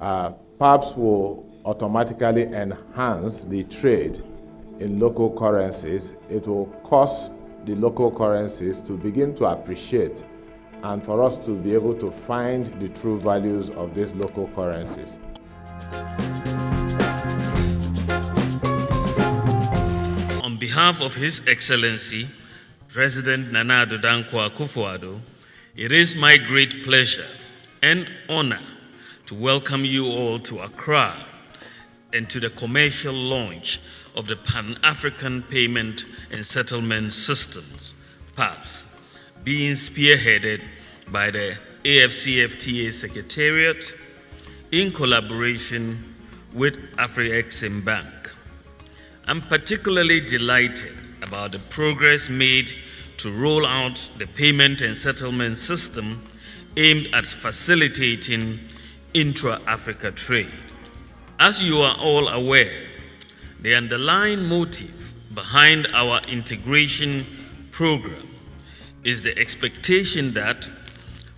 uh, will automatically enhance the trade in local currencies. It will cause the local currencies to begin to appreciate and for us to be able to find the true values of these local currencies. On behalf of His Excellency, President Nana Dankwa Akufo-Addo, it is my great pleasure and honor to welcome you all to Accra and to the commercial launch of the Pan-African Payment and Settlement Systems, PAPSS, being spearheaded by the AFCFTA Secretariat in collaboration with Afrexim Bank. I'm particularly delighted about the progress made to roll out the payment and settlement system aimed at facilitating intra-Africa trade. As you are all aware, the underlying motive behind our integration program is the expectation that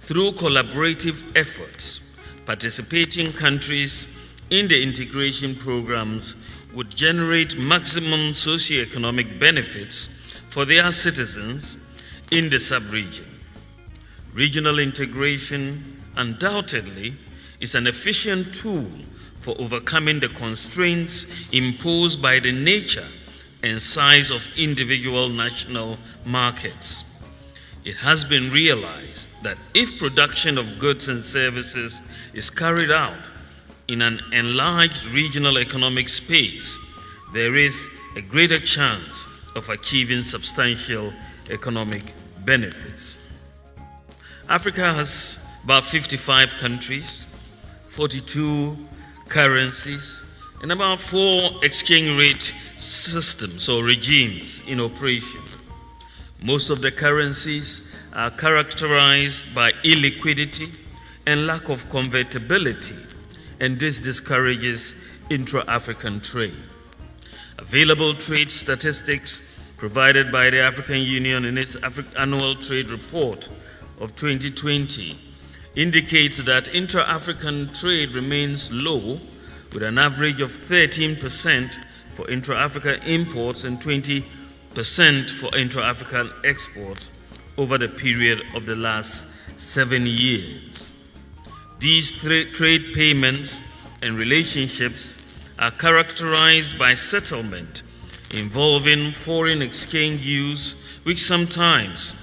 through collaborative efforts, participating countries in the integration programs would generate maximum socio-economic benefits for their citizens in the sub-region. Regional integration undoubtedly is an efficient tool for overcoming the constraints imposed by the nature and size of individual national markets. It has been realized that if production of goods and services is carried out in an enlarged regional economic space, there is a greater chance of achieving substantial economic benefits. Africa has about 55 countries, 42 currencies, and about four exchange rate systems or regimes in operation. Most of the currencies are characterized by illiquidity and lack of convertibility, and this discourages intra African trade. Available trade statistics provided by the African Union in its annual trade report of 2020 indicates that intra African trade remains low, with an average of 13% for intra African imports and 20% for intra African exports over the period of the last seven years. These trade payments and relationships are characterized by settlement involving foreign exchange use, which sometimes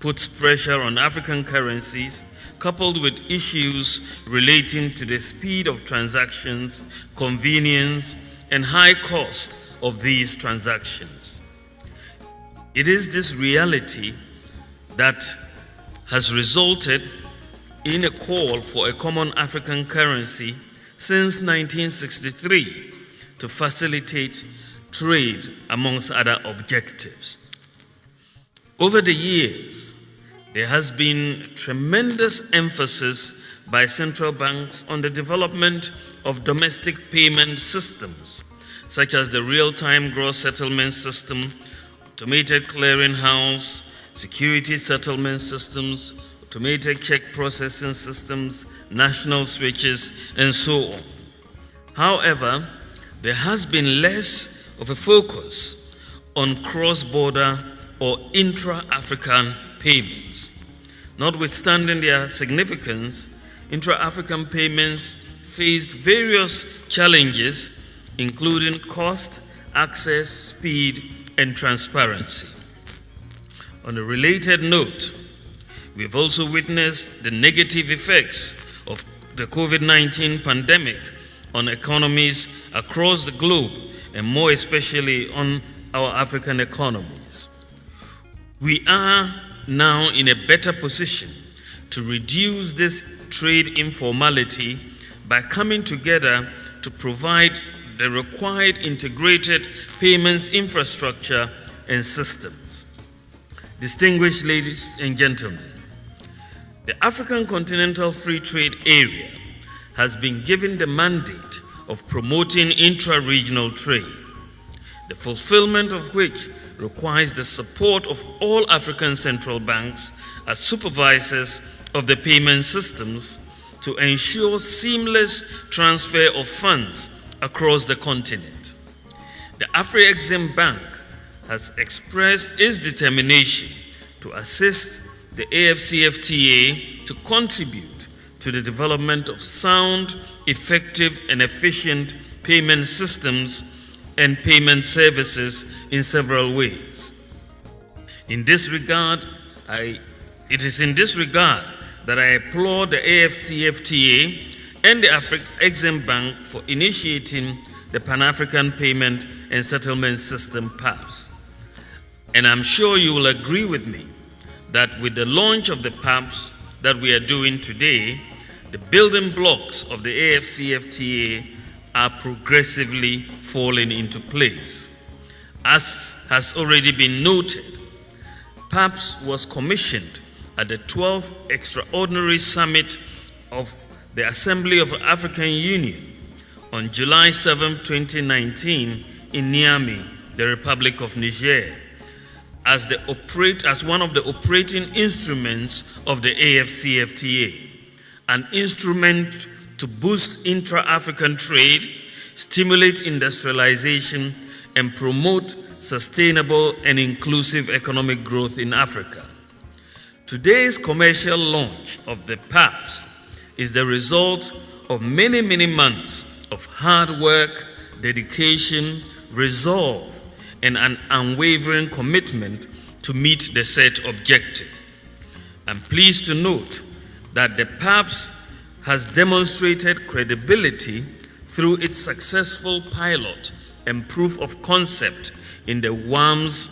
puts pressure on African currencies, coupled with issues relating to the speed of transactions, convenience, and high cost of these transactions. It is this reality that has resulted in a call for a common African currency since 1963 to facilitate trade amongst other objectives. Over the years, there has been tremendous emphasis by central banks on the development of domestic payment systems, such as the real-time gross settlement system, automated clearinghouse, security settlement systems, automated check processing systems, national switches, and so on. However, there has been less of a focus on cross-border or intra-African payments. Notwithstanding their significance, intra-African payments faced various challenges, including cost, access, speed, and transparency. On a related note, we have also witnessed the negative effects of the COVID-19 pandemic on economies across the globe, and more especially on our African economies. We are now in a better position to reduce this trade informality by coming together to provide the required integrated payments infrastructure and systems. Distinguished ladies and gentlemen, the African Continental Free Trade Area has been given the mandate of promoting intra-regional trade, the fulfillment of which requires the support of all African central banks as supervisors of the payment systems to ensure seamless transfer of funds across the continent. The Afrexim Bank has expressed its determination to assist the AFCFTA to contribute to the development of sound, effective, and efficient payment systems and payment services in several ways. In this regard, I, it is in this regard that I applaud the AFCFTA and the Africa Exim Bank for initiating the Pan African Payment and Settlement System PAPSS. And I'm sure you will agree with me that with the launch of the PAPSS that we are doing today, the building blocks of the AFCFTA are progressively falling into place. As has already been noted, PAPSS was commissioned at the 12th Extraordinary Summit of the Assembly of the African Union on July 7, 2019 in Niamey, the Republic of Niger, as, the operate, as one of the operating instruments of the AFCFTA, an instrument to boost intra-African trade, stimulate industrialization, and promote sustainable and inclusive economic growth in Africa. Today's commercial launch of the PAPSS is the result of many, many months of hard work, dedication, resolve, and an unwavering commitment to meet the set objective. I'm pleased to note that the PAPSS has demonstrated credibility through its successful pilot and proof of concept in the WAMZ,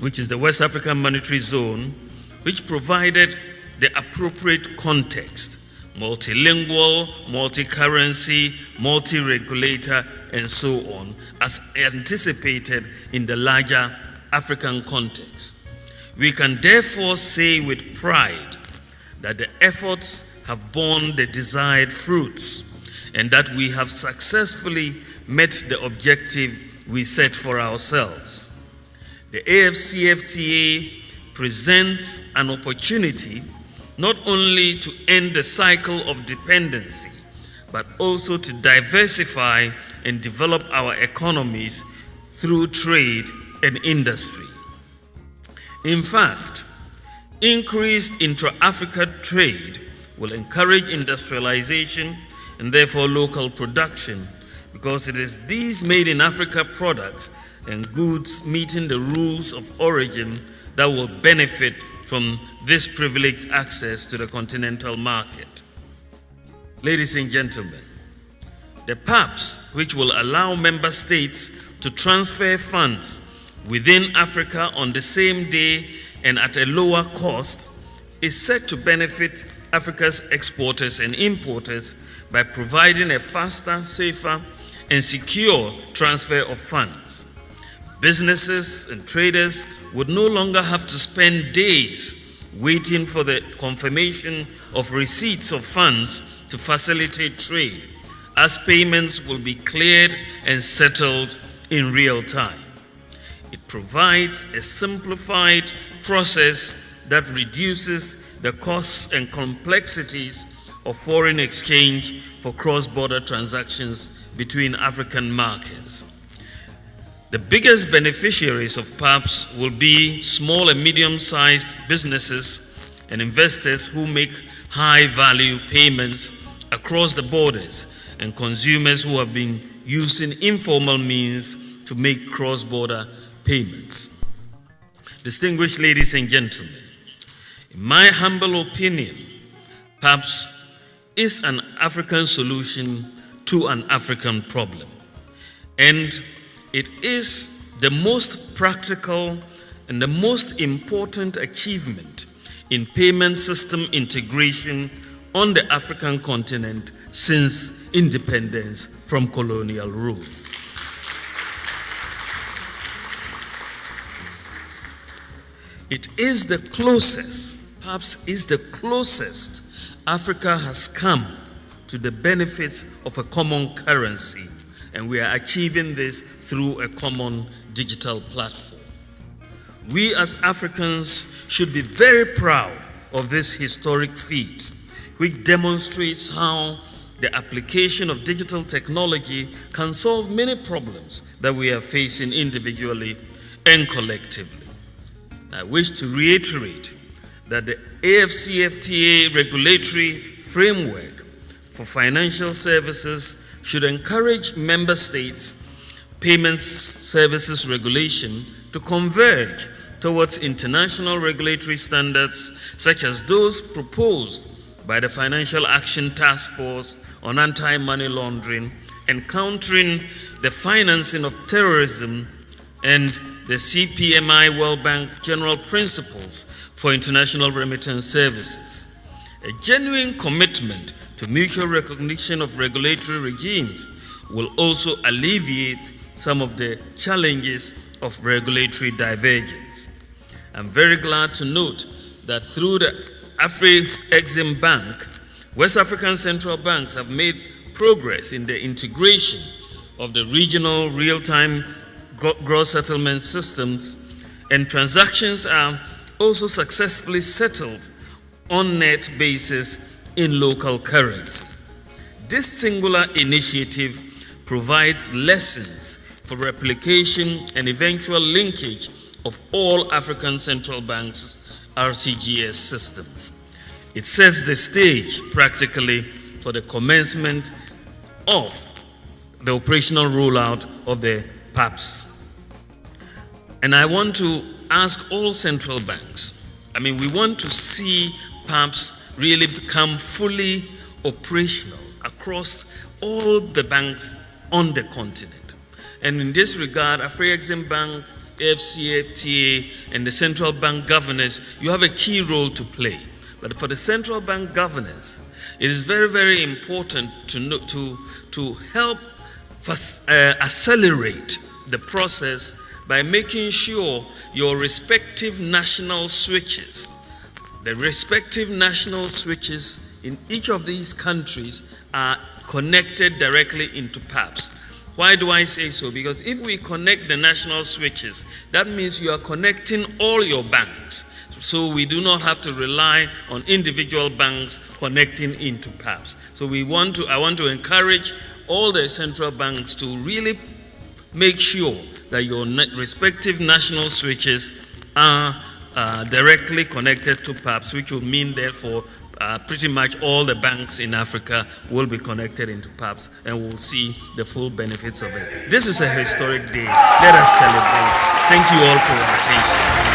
which is the West African Monetary Zone, which provided the appropriate context multilingual, multi currency, multi regulator, and so on, as anticipated in the larger African context. We can therefore say with pride that the efforts have borne the desired fruits and that we have successfully met the objective we set for ourselves. The AFCFTA presents an opportunity not only to end the cycle of dependency, but also to diversify and develop our economies through trade and industry. In fact, increased intra-Africa trade will encourage industrialization and therefore local production because it is these made in Africa products and goods meeting the rules of origin that will benefit from this privileged access to the continental market. Ladies and gentlemen, the PAPSS, which will allow member states to transfer funds within Africa on the same day and at a lower cost, is set to benefit Africa's exporters and importers by providing a faster, safer, and secure transfer of funds. Businesses and traders would no longer have to spend days waiting for the confirmation of receipts of funds to facilitate trade, as payments will be cleared and settled in real time. It provides a simplified process that reduces the costs and complexities of foreign exchange for cross-border transactions between African markets. The biggest beneficiaries of PAPSS will be small and medium-sized businesses and investors who make high-value payments across the borders and consumers who have been using informal means to make cross-border payments. Distinguished ladies and gentlemen, my humble opinion, perhaps is an African solution to an African problem. And it is the most practical and the most important achievement in payment system integration on the African continent since independence from colonial rule. It is the closest, perhaps is the closest Africa has come to the benefits of a common currency, and we are achieving this through a common digital platform. We as Africans should be very proud of this historic feat, which demonstrates how the application of digital technology can solve many problems that we are facing individually and collectively. I wish to reiterate that the AFCFTA regulatory framework for financial services should encourage member states payments services regulation to converge towards international regulatory standards such as those proposed by the Financial Action Task Force on Anti-Money Laundering and Countering the Financing of Terrorism and the CPMI World Bank General Principles for International Remittance Services. A genuine commitment to mutual recognition of regulatory regimes will also alleviate some of the challenges of regulatory divergence. I'm very glad to note that through the Afri-Exim Bank, West African central banks have made progress in the integration of the regional real-time gross settlement systems and transactions are also successfully settled on net basis in local currency. This singular initiative provides lessons for replication and eventual linkage of all African central banks' RTGS systems. It sets the stage practically for the commencement of the operational rollout of the PAPSS. And I want to ask all central banks, I mean, we want to see PAPSS really become fully operational across all the banks on the continent. And in this regard, Afri-Exim Bank, FCFTA, and the central bank governors, you have a key role to play. But for the central bank governors, it is very, very important to, to, to help uh, accelerate the process by making sure your respective national switches, the respective national switches in each of these countries are connected directly into PAPSS. Why do I say so? Because if we connect the national switches, that means you are connecting all your banks. So we do not have to rely on individual banks connecting into PAPSS. So we want to, I want to encourage all the central banks to really make sure that your respective national switches are uh, directly connected to PAPSS, which will mean therefore uh, pretty much all the banks in Africa will be connected into PAPSS and we'll see the full benefits of it. This is a historic day. Let us celebrate. Thank you all for your attention.